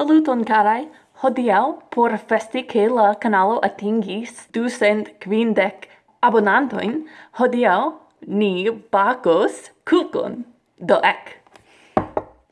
Saluton carai! Hodiau, por festi che la canalo atingis 250 abonantoin, hodiau ni bacos cucon. Do ec!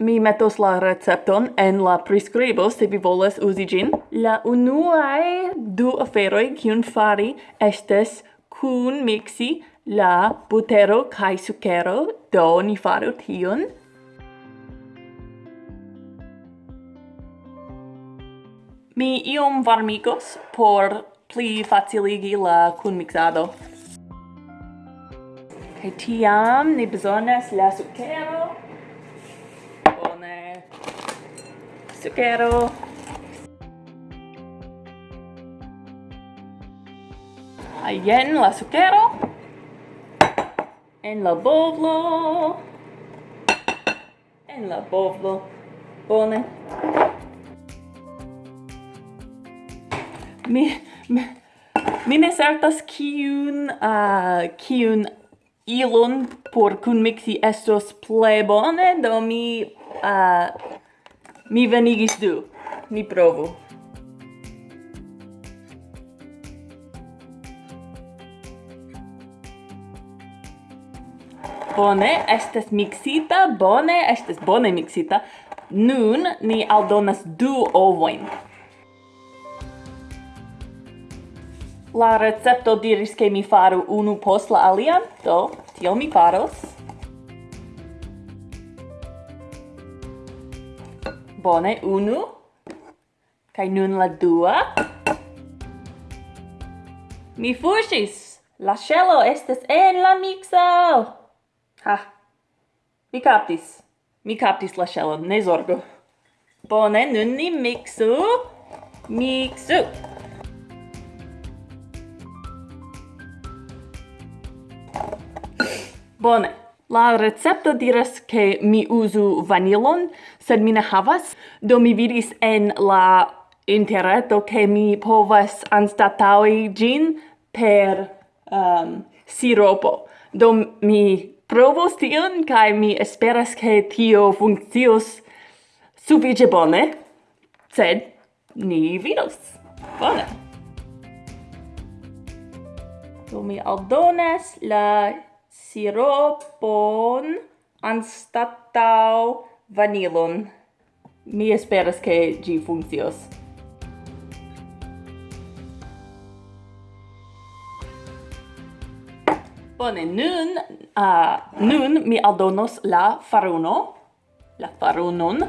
Mi metos la recepton en la prescribo se vi volas usi gin. La unuae du aferoi cion fari estes cun mixi la butero cae sucero, do ni faru tion. Mi iom varmigos por pli faciligi la kunmixado. Kaj tiam ni bezonas la sukero. Bone. Sukero. Jen la sukero. En la bovlo. En la bovlo. Bone. mi mi, mi ne certas kiun uh, kiun ilon por kun mixi estos ple bone do mi uh, mi venigis du ni provu Bone, estes mixita, bone, estes bone mixita. Nun ni aldonas du ovoin. La recepto diris che mi faru unu post la alian, do tio mi faros. Bone, unu. Kai nun la dua. Mi fuŝis! La ŝelo estas en la mikso! Ha! Mi kaptis. Mi kaptis la ŝelon, ne zorgu. Bone, nun ni mixu. Mixu! Bone. La recepto diras che mi usu vanilon, sed mi ne havas, do mi vidis en la interreto che mi povas anstataui gin per um, siropo. Do mi provos tion, kai mi esperas che tio funccios suffice bone, sed ni vidos. Bone. Do mi aldonas la siropon anstatau vanilon. Mi esperas ke gi funkcios. Bone, nun, uh, nun mi aldonos la faruno, la farunon.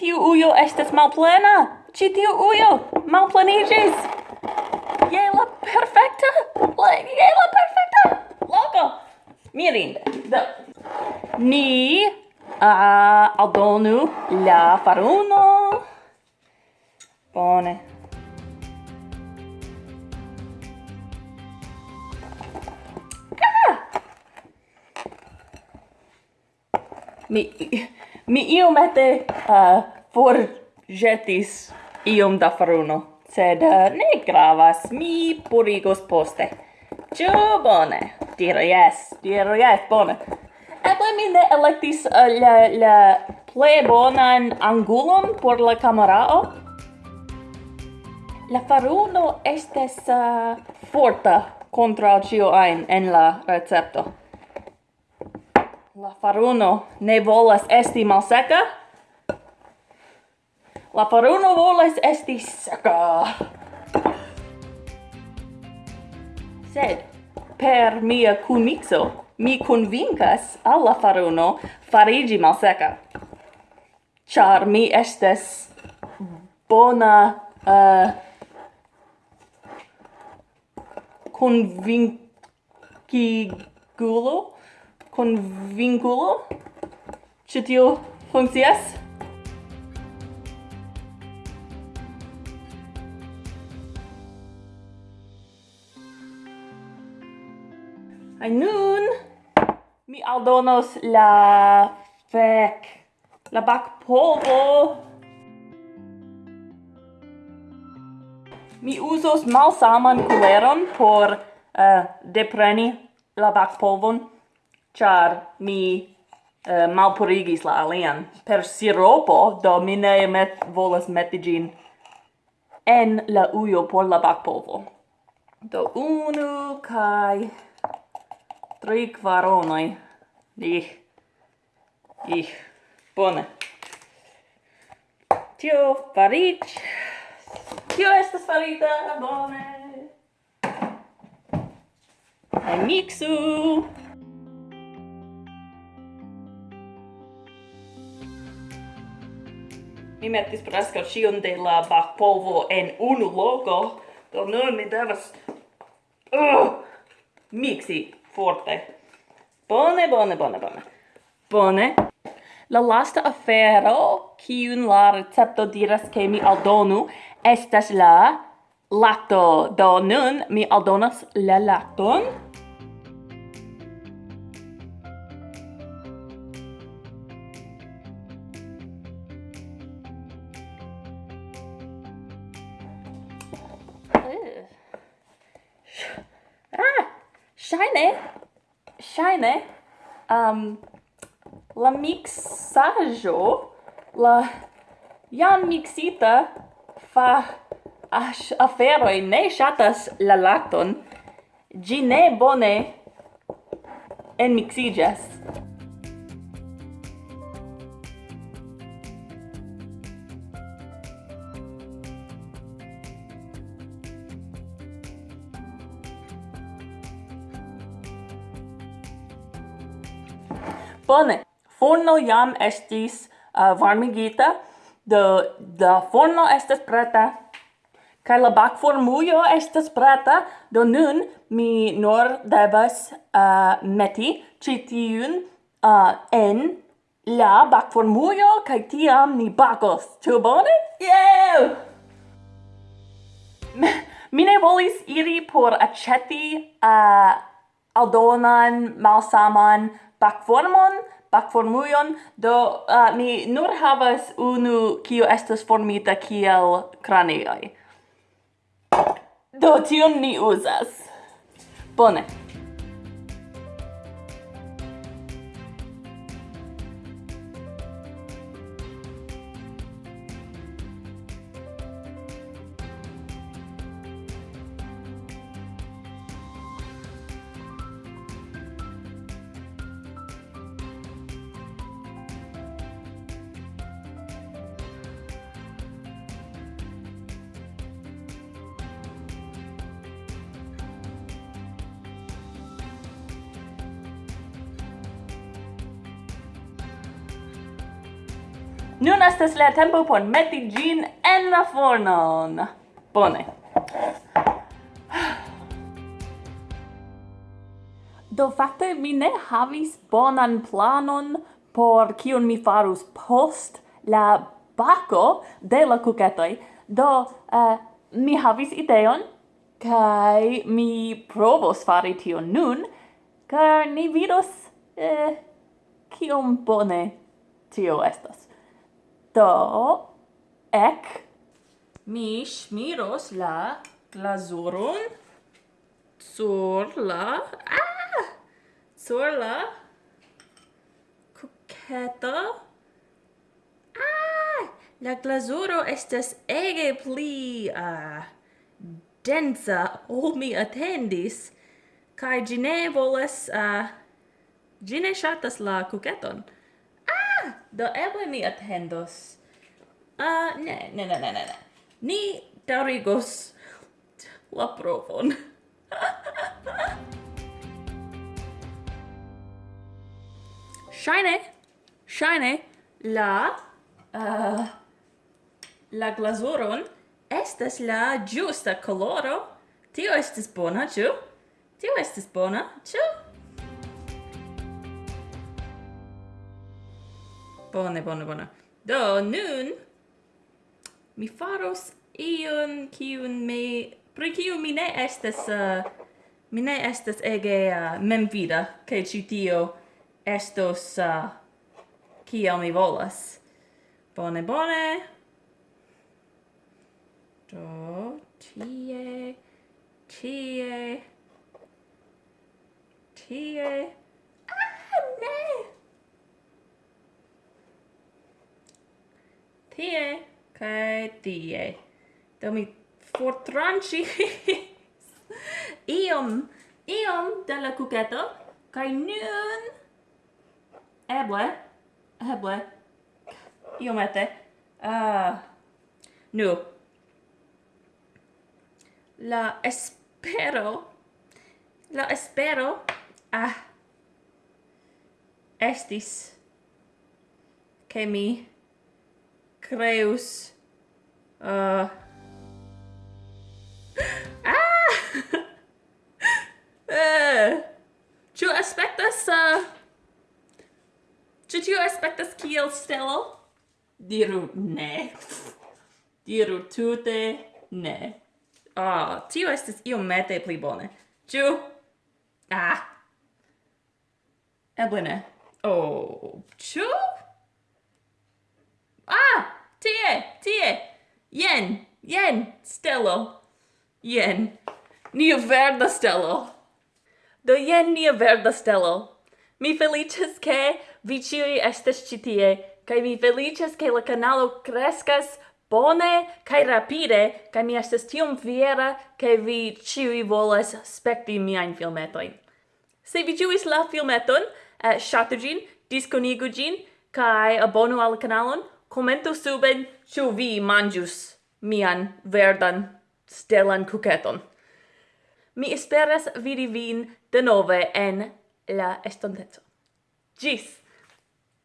Tiu ujo estes malplena. Ci tiu ujo malplenigis! Je la perfekta. Je la perfecta! Loco! Mirinde. Do. Ni uh, aldonu la faruno. Bone. Ah! Mi... Mi iomete uh, forĵetis iom da faruno, sed uh, ne gravas, mi purigos poste. Ĉu bone? diro yes diro yes bone. Eble mi ne electis uh, la, la ple bonan angulon por la camerao La faruno estes uh, forta contra cio ein en la recepto. La faruno ne volas esti malseka. La faruno volas esti seka. Sed per mia kunmixo mi convincas al la faruno farigi malseka. Char mi estes bona eh, uh, convincigulo con vinculo. Ĉi tio funkcias. Ai nun mi aldonos la fek la bac povo. Mi usos malsaman kuleron por uh, depreni la bac polvon char mi uh, malpurigis la alian per siropo, do mi ne met, volas meti gin en la uio por la bacpovo. Do unu kai tri kvaronoi Ih. Ih. Bone. Tio farit Tio estas farita bone. Kaj mixu. mi mettis presca cion de la bakpovo en unu loko, do nun mi devas uh, mixi forte. Bone, bone, bone, bone. Bone. La lasta afero, kiun la recepto diras che mi aldonu, estas la lato. Do nun mi aldonas la laton. Verŝajne um, la miksaĵo, la jam miksita fa as aferoj ne ŝatas la lakton, ĝi ne bone enmiksiĝas. Bone. Forno jam estis uh, varmigita, do la forno estas preta. Kaj la bakformujo estas preta, do nun mi nur devas uh, meti ĉi tiun uh, en la bakformujo kaj tiam ni bakos. Ĉu bone? Yeah! mi ne volis iri por aĉeti uh, aldonan, malsaman bakformon, bakformujon, do uh, mi nur havas unu kiu estas formita kiel kranioj. Do tion ni uzas. Bone. Nun estas la tempo por meti gin en la fornon. Bone. Do fakte mi ne havis bonan planon por kion mi farus post la bako de la kuketoj. Do uh, mi havis ideon kai mi provos fari tion nun, car ni vidos eh, kiom bone tio estas. Do, ec, mi smiros la glazuron sur la... Ah! Sur la coqueta. Ah! La glazuro estas ege pli... uh, densa, ol mi attendis. Kai gine volas... Ah, gine shatas la coqueton. Do eble mi attendos. Ah, uh, ne, ne, ne, ne, ne, ne. Ni daurigos la provon. Shine, shine, la, uh, la glasuron estas la giusta coloro. Tio estas bona, ĉu? Tio estas bona, ĉu? Bone, bone, bone. Do, nun mi faros iun kiun me, pri kiu mi ne estas uh, mi ne estas ege uh, memvida ke ci tio estos uh, kiel mi volas. Bone, bone. Do, tie, tie, tie, tie kaj tie. Do mi fortranĉis iom iom da la kuketo kaj nun eble eble iomete ah uh, nu. La espero la espero ah estis che mi creus... Uh... ah! Eh. uh. Ĉu aspectas Uh... tu aspectas aspektas kiel stelo? Diru ne. Diru tute ne. Ah, oh, tio estis iomete pli bone. Ĉu? Ah! Eble ne. Oh, tu Jen, stelo. Jen, nia verda stelo. Do jen nia verda stelo. Mi felicias che vi ciui estes citie, kai mi felicias che la canalo crescas bone kai rapide, kai mi estes tiom fiera che vi ciui volas spekti miain filmetoin. Se vi ciuis la filmeton, eh, shatu gin, disconigu gin, kai abonu al canalon, commento suben ciu vi mangius mian verdan stelan kuketon. Mi esperas vidi vin denove en la estonteco. Gis!